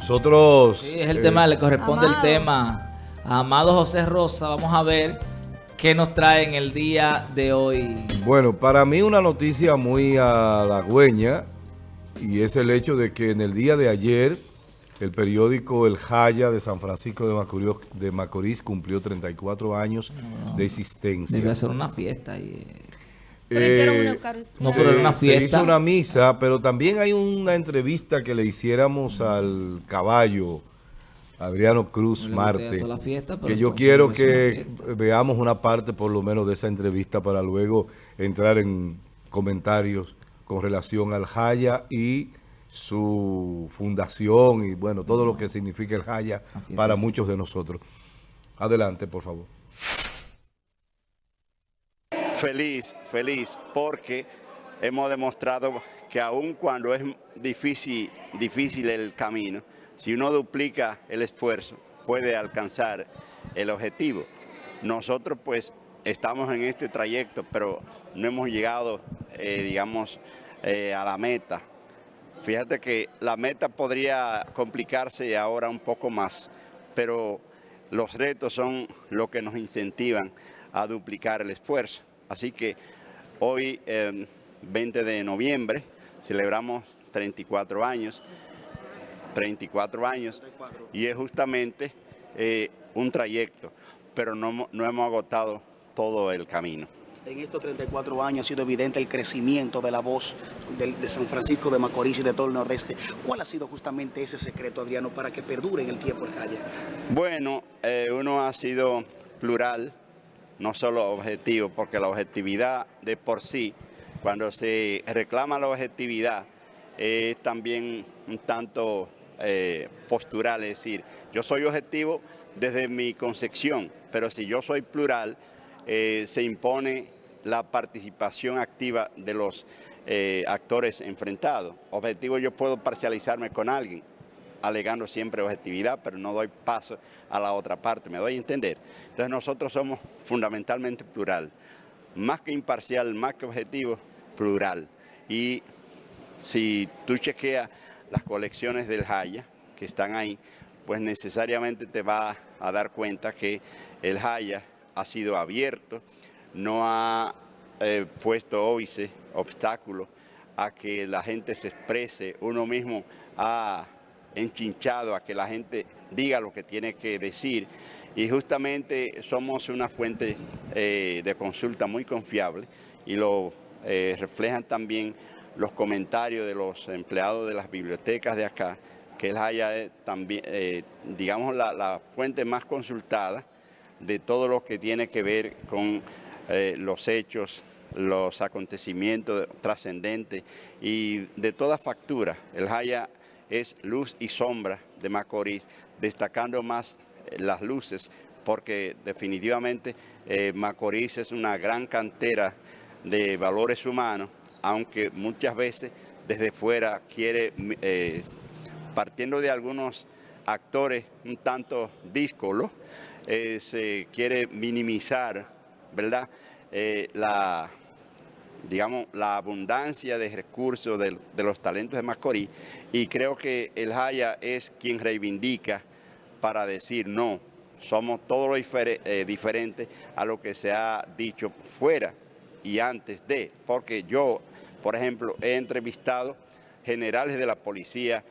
Nosotros... Sí, es el eh, tema, le corresponde Amado. el tema a Amado José Rosa. Vamos a ver qué nos trae en el día de hoy. Bueno, para mí una noticia muy halagüeña y es el hecho de que en el día de ayer el periódico El Jaya de San Francisco de Macorís, de Macorís cumplió 34 años de existencia. Debe ser una fiesta. Y, Pero Eh, una Eucaristía. No, se- pero era una Se fiesta. hizo una misa, pero también hay una entrevista que le hiciéramos al caballo Adriano Cruz No Marte. la fiesta, que yo quiero una que veamos una parte por lo menos de esa entrevista para luego entrar en comentarios con relación al Jaya y su fundación y bueno, todo lo que significa el Jaya para muchos de nosotros. Adelante, por favor. Feliz, feliz, porque hemos demostrado que aun cuando es difícil, difícil el camino, si uno duplica el esfuerzo, puede alcanzar el objetivo. Nosotros pues estamos en este trayecto, pero no hemos llegado, eh, digamos, eh, a la meta. Fíjate que la meta podría complicarse ahora un poco más, pero los retos son lo que nos incentivan a duplicar el esfuerzo. Así que hoy, eh, 20 de noviembre, celebramos 34 años, 34 años, y es justamente eh, un trayecto, pero no, hemos- no hemos agotado todo el camino. En estos 34 años ha sido evidente el crecimiento de la voz de, San Francisco de Macorís y de todo el Nordeste. ¿Cuál ha sido justamente ese secreto, Adriano, para que perdure en el tiempo el Jaya? Bueno, eh, uno ha sido plural, no solo objetivo, porque la objetividad de por sí, cuando se reclama la objetividad, es también un tanto eh, postural, es decir, yo soy objetivo desde mi concepción, pero si yo soy plural, eh, se impone la participación activa de los eh, actores enfrentados. Objetivo, yo puedo parcializarme con alguien, alegando siempre objetividad, pero no doy paso a la otra parte, me doy a entender. Entonces nosotros somos fundamentalmente plural, más que imparcial, más que objetivo, plural. Y si tú chequeas las colecciones del Jaya que están ahí, pues necesariamente te va a dar cuenta que el Jaya ha sido abierto, no ha eh, puesto óbice, obstáculos a que la gente se exprese, uno mismo ha enchinchado a que la gente diga lo que tiene que decir y justamente somos una fuente eh, de consulta muy confiable y lo eh, reflejan también los comentarios de los empleados de las bibliotecas de acá, que es también, eh, digamos, la, la fuente más consultada de todo lo que tiene que ver con los hechos, los acontecimientos trascendentes y de toda factura. El Jaya es luz y sombra de Macorís, destacando más eh, las luces, porque definitivamente eh, Macorís es una gran cantera de valores humanos, aunque muchas veces desde fuera quiere, eh, partiendo de algunos actores un tanto díscolos, eh, se quiere minimizar, ¿verdad? Eh, la, digamos, la abundancia de recursos de, los talentos de Macorís y creo que el Jaya es quien reivindica para decir no, somos todo lo difer eh, diferente a lo que se ha dicho fuera y antes de, porque yo, por ejemplo, he entrevistado generales de la policía,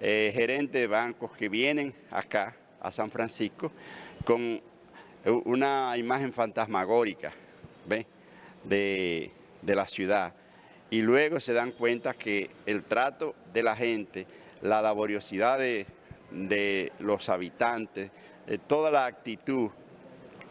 eh, gerentes de bancos que vienen acá a San Francisco con una imagen fantasmagórica ¿ve? De, de la ciudad y luego se dan cuenta que el trato de la gente, la laboriosidad de, de los habitantes, de toda la actitud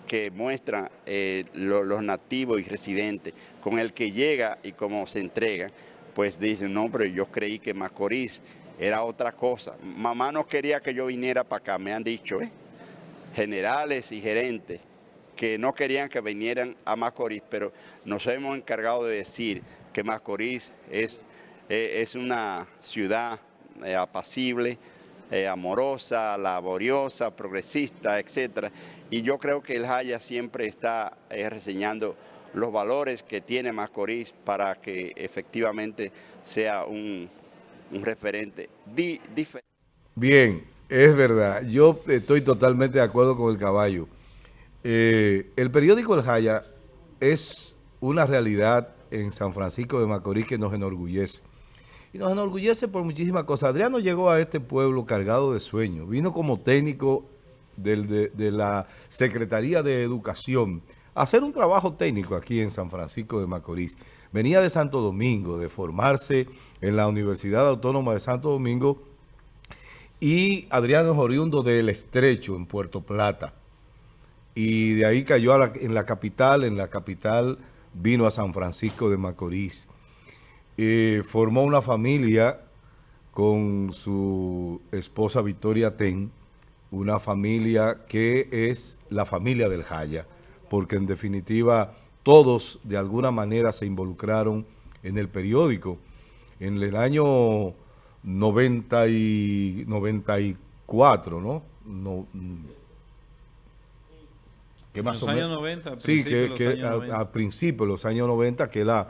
que muestran eh, lo, los nativos y residentes con el que llega y cómo se entrega, pues dicen, no, pero yo creí que Macorís era otra cosa. Mamá no quería que yo viniera para acá, me han dicho, ¿eh? generales y gerentes que no querían que vinieran a Macorís, pero nos hemos encargado de decir que Macorís es, eh, es una ciudad eh, apacible, eh, amorosa, laboriosa, progresista, etcétera. Y yo creo que el Jaya siempre está reseñando los valores que tiene Macorís para que efectivamente sea un, un referente di diferente. Bien, es verdad. Yo estoy totalmente de acuerdo con el caballo. Eh, el periódico El Jaya es una realidad en San Francisco de Macorís que nos enorgullece. Y nos enorgullece por muchísimas cosas. Adriano llegó a este pueblo cargado de sueños. Vino como técnico de, de la Secretaría de Educación a hacer un trabajo técnico aquí en San Francisco de Macorís. Venía de Santo Domingo, de formarse en la Universidad Autónoma de Santo Domingo y Adriano es oriundo del Estrecho, en Puerto Plata. Y de ahí cayó en la capital, en la capital vino a San Francisco de Macorís. Eh, formó una familia con su esposa Victoria Ten, una familia que es la familia del Jaya, porque en definitiva todos de alguna manera se involucraron en el periódico. En el año 90 y 94, ¿no? no que más los años 90, sí, que, que a, principios de los años 90, que la,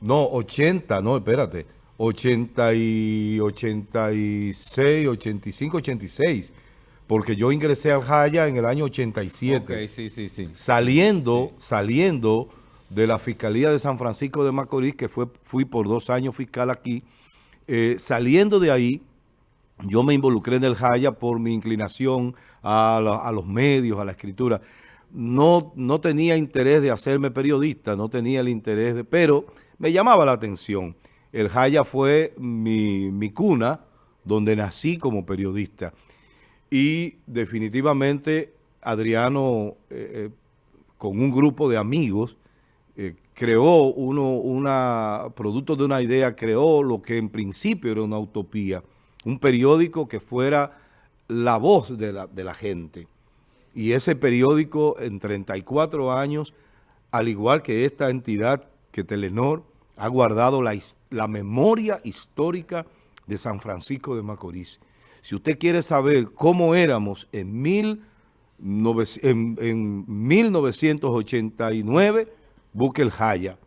no, 80, no, espérate, 80 y 86, 85, 86, porque yo ingresé al Jaya en el año 87. Okay, sí, sí, sí. Saliendo, saliendo de la Fiscalía de San Francisco de Macorís, que fue, fui por dos años fiscal aquí, eh, saliendo de ahí, yo me involucré en el Jaya por mi inclinación a, los medios, a la escritura. No, no tenía interés de hacerme periodista, no tenía el interés de... Pero me llamaba la atención. El Jaya fue mi, cuna, donde nací como periodista. Y definitivamente Adriano, eh, eh, con un grupo de amigos, creó uno, una, producto de una idea, creó lo que en principio era una utopía, un periódico que fuera la voz de la, de la gente. Y ese periódico en 34 años, al igual que esta entidad que Telenor, ha guardado la, la memoria histórica de San Francisco de Macorís. Si usted quiere saber cómo éramos en, mil, en, en 1989, busque el Jaya.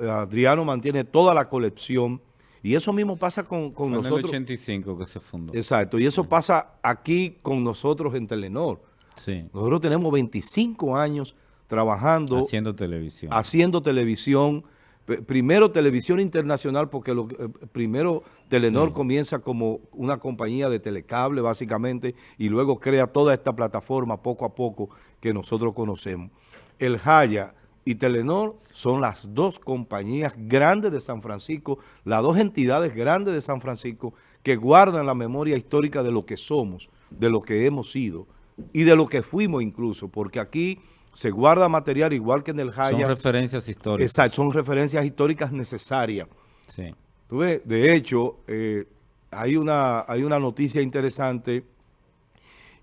Adriano mantiene toda la colección y eso mismo pasa con, con nosotros. en el 85 que se fundó. Exacto, y eso pasa aquí con nosotros en Telenor. Sí. Nosotros tenemos 25 años trabajando. Haciendo televisión. Haciendo televisión. Primero televisión internacional porque lo, eh, primero Telenor comienza como una compañía de telecable básicamente y luego crea toda esta plataforma poco a poco que nosotros conocemos. El Jaya y Telenor son las dos compañías grandes de San Francisco, las dos entidades grandes de San Francisco que guardan la memoria histórica de lo que somos, de lo que hemos sido y de lo que fuimos incluso, porque aquí se guarda material igual que en el Jaya. Son referencias históricas. Exacto, son referencias históricas necesarias. Sí. ¿Tú ves? De hecho, eh, hay, una, hay una noticia interesante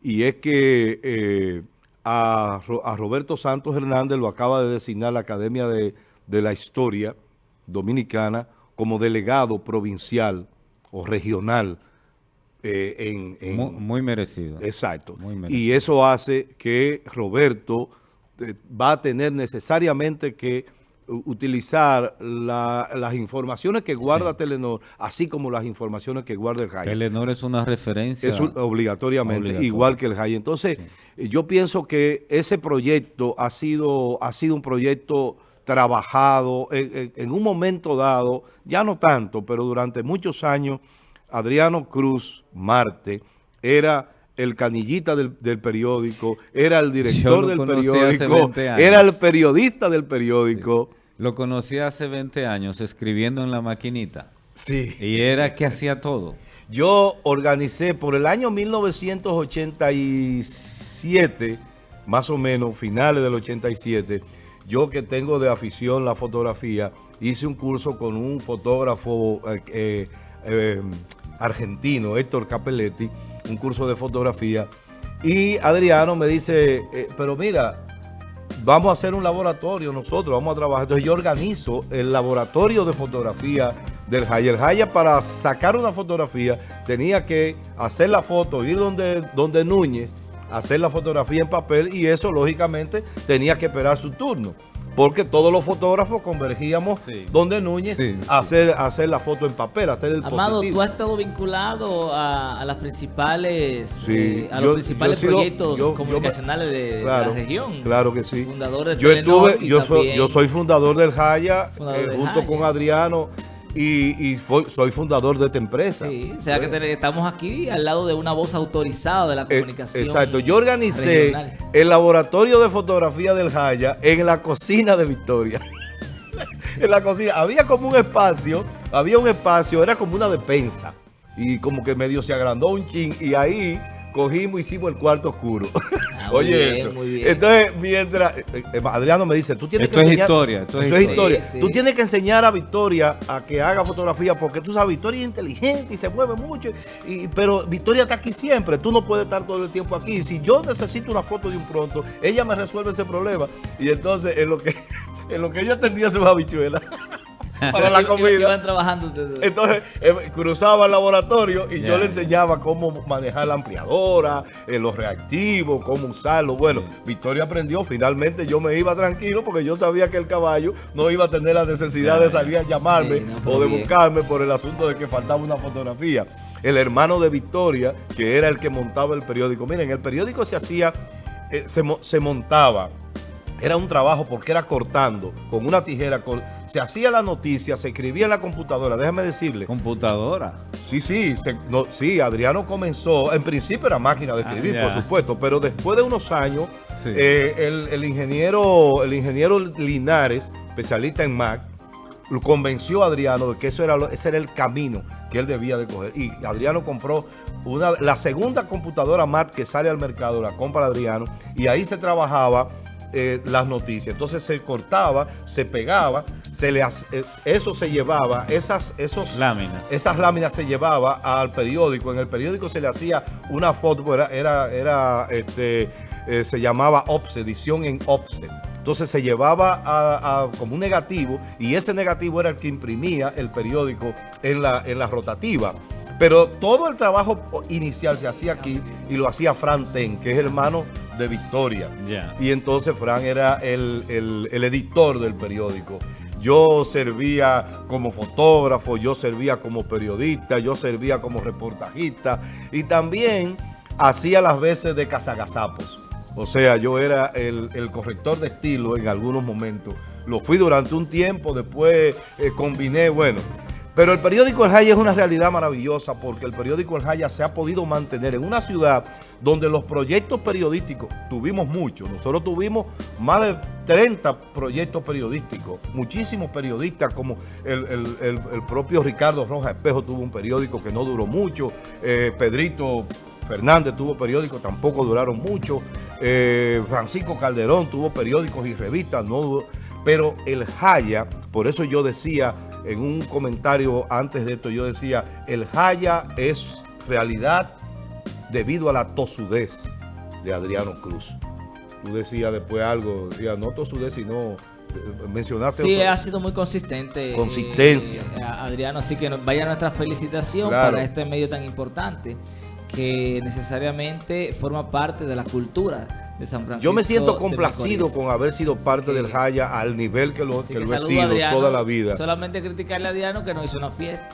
y es que... Eh, a, Roberto Santos Hernández lo acaba de designar la Academia de, la Historia Dominicana como delegado provincial o regional eh, en, muy, merecido. Exacto. Y eso hace que Roberto eh, va a tener necesariamente que utilizar las informaciones que guarda Telenor, así como las informaciones que guarda el JAI. Telenor es una referencia. Es obligatoriamente, igual que el JAI. Entonces, yo pienso que ese proyecto ha sido, ha sido un proyecto trabajado en, un momento dado, ya no tanto, pero durante muchos años, Adriano Cruz Marte era el canillita del, periódico, era el director del periódico, era el periodista del periódico. Lo conocí hace 20 años escribiendo en la maquinita. Sí. Y era que hacía todo. Yo organicé por el año 1987, más o menos, finales del 87, yo que tengo de afición la fotografía, hice un curso con un fotógrafo eh, eh, eh, argentino, Héctor Capelletti, un curso de fotografía. Y Adriano me dice, eh, pero mira, vamos a hacer un laboratorio nosotros, vamos a trabajar. Entonces yo organizo el laboratorio de fotografía del Jaya. El Jaya para sacar una fotografía tenía que hacer la foto, ir donde, donde Núñez, hacer la fotografía en papel y eso lógicamente tenía que esperar su turno. Porque todos los fotógrafos convergíamos Sí. donde Núñez Sí, a hacer, a hacer la foto en papel, a hacer el Amado, positivo. tú has estado vinculado a, a las principales, Sí, eh, a yo- los principales yo he sido- proyectos yo- comunicacionales de, de Claro, la región. Claro que sí. Fundador de Yo estuve, yo soy, yo soy fundador del Jaya, Fundador eh, del junto Jaya. con Adriano, y, y soy fundador de esta empresa. Sí, o sea que te- estamos aquí al lado de una voz autorizada de la Eh, comunicación. Exacto, yo organicé regional. el laboratorio de fotografía del Jaya en la cocina de Victoria. en la cocina, había como un espacio, había un espacio, era como una despensa. Y como que medio se agrandó un chin y ahí cogimos, hicimos el cuarto oscuro. Oye bien, eso. muy bien. Entonces, mientras eh, eh, Adriano me dice, tú tienes Esto que es enseñar- historia, esto es Eso es historia. historia. Sí, sí. Tú tienes que enseñar a Victoria a que haga fotografía porque tú sabes, Victoria es inteligente y se mueve mucho, y, pero Victoria está aquí siempre, tú no puedes estar todo el tiempo aquí. Si yo necesito una foto de un pronto, ella me resuelve ese problema. Y entonces, en lo que, en lo que ella tendía sus habichuelas para la comida. Iban trabajando ustedes. Entonces eh, cruzaba el laboratorio y yo le enseñaba cómo manejar la ampliadora, eh, los reactivos, cómo usarlo. Bueno, Sí. Victoria aprendió. Finalmente yo me iba tranquilo porque yo sabía que el caballo no iba a tener la necesidad de salir a llamarme Sí, no, pero o de bien. buscarme por el asunto de que faltaba una fotografía. El hermano de Victoria, que era el que montaba el periódico. Miren, el periódico se hacía, eh, se montaba era un trabajo porque era cortando con una tijera. Se hacía la noticia, se escribía en la computadora. Déjame decirle. Computadora. Sí, sí, se- no, sí, Adriano comenzó, en principio era máquina de escribir, Ah, por ya. supuesto, pero después de unos años, Sí. eh, el, el ingeniero, el ingeniero Linares, especialista en Mac, convenció a Adriano de que eso era, ese era el camino que él debía de coger. Y Adriano compró una, la segunda computadora Mac que sale al mercado, la compra Adriano, y ahí se trabajaba eh, las noticias. Entonces se cortaba, se pegaba, se le eh, eso se llevaba, esas, esos Láminas. esas láminas se llevaba al periódico. En el periódico se le hacía una foto, era, era, era, este, eh, se llamaba OPSE, edición en OPSE. Entonces se llevaba a- a- como un negativo y ese negativo era el que imprimía el periódico en la, en la rotativa. Pero todo el trabajo inicial se hacía aquí y lo hacía Fran Ten, que es hermano de Victoria. Y entonces Fran era el, el- el editor del periódico. Yo servía como fotógrafo, yo servía como periodista, yo servía como reportajista y también hacía las veces de cazagazapos. O sea, yo era el, el corrector de estilo en algunos momentos. Lo fui durante un tiempo, después eh, combiné, bueno. Pero el periódico El Jaya es una realidad maravillosa porque el periódico El Jaya se ha podido mantener en una ciudad donde los proyectos periodísticos, tuvimos muchos, nosotros tuvimos más de 30 proyectos periodísticos, muchísimos periodistas como el, el- el- propio Ricardo Roja Espejo tuvo un periódico que no duró mucho, eh, Pedrito Fernández tuvo periódicos, tampoco duraron mucho, eh, Francisco Calderón tuvo periódicos y revistas, no duró- pero el Jaya, por eso yo decía en un comentario antes de esto, yo decía, el Jaya es realidad debido a la tosudez de Adriano Cruz. Tú decías después algo, decías, no tosudez, sino eh, mencionaste... Sí, ha sido muy consistente. eh, Consistencia. eh, Adriano, así que vaya nuestra felicitación Claro. para este medio tan importante que necesariamente forma parte de la cultura de San Francisco. Yo me siento complacido con haber sido parte Sí. del Jaya al nivel que lo, que que lo he sido Adriano. toda la vida. Solamente criticarle a Adriano que no hizo una fiesta.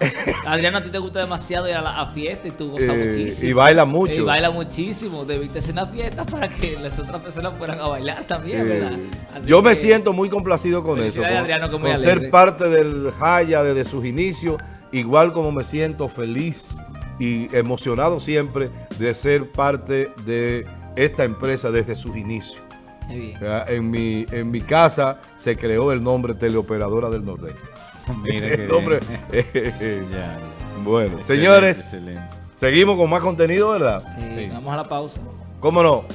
Adriano, a ti te gusta demasiado ir a la a fiesta y tú gozas Eh, muchísimo. y baila mucho. Y baila muchísimo. Debiste hacer una fiesta para que las otras personas fueran a bailar también, Eh, ¿verdad? Así yo me siento muy complacido con eso, con, Adriano, ser parte del Jaya desde sus inicios, igual como me siento feliz y emocionado siempre de ser parte de esta empresa desde sus inicios. En mi, en mi casa se creó el nombre Teleoperadora del Nordeste. Mira El nombre, ya. bueno, Excelente, señores, excelente. seguimos con más contenido, ¿verdad? Sí, Sí. vamos a la pausa. ¿Cómo no?